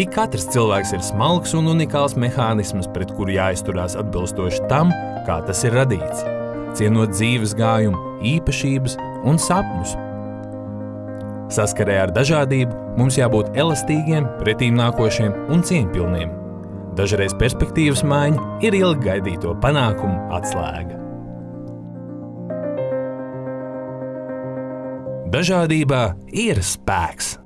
Ik katrs cilvēks ir smalks un unikāls mehānisms, pret kuru jāizturās atbilstoši tam, kā tas ir radīts, cienot dzīves gājumu, īpašības un sapņus. Saskarē ar dažādību mums jābūt elastīgiem, pretīm nākošiem un cieņpilniem. Dažreiz perspektīvas maiņa ir ilgi gaidīto panākumu atslēga. Dažādībā ir spēks.